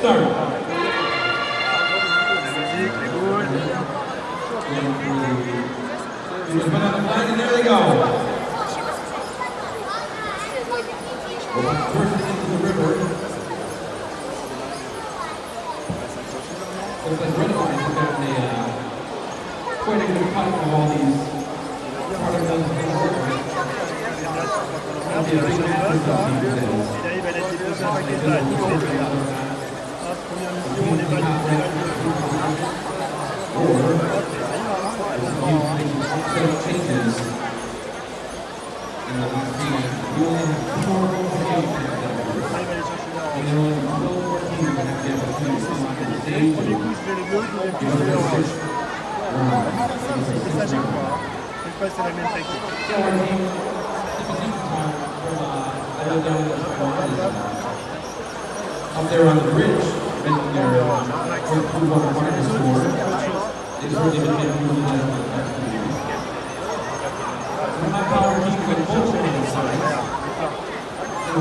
Some teams up there on the bridge, making their, the Blue Water Partners score. It's really been in the last few years. Power team with both sides. So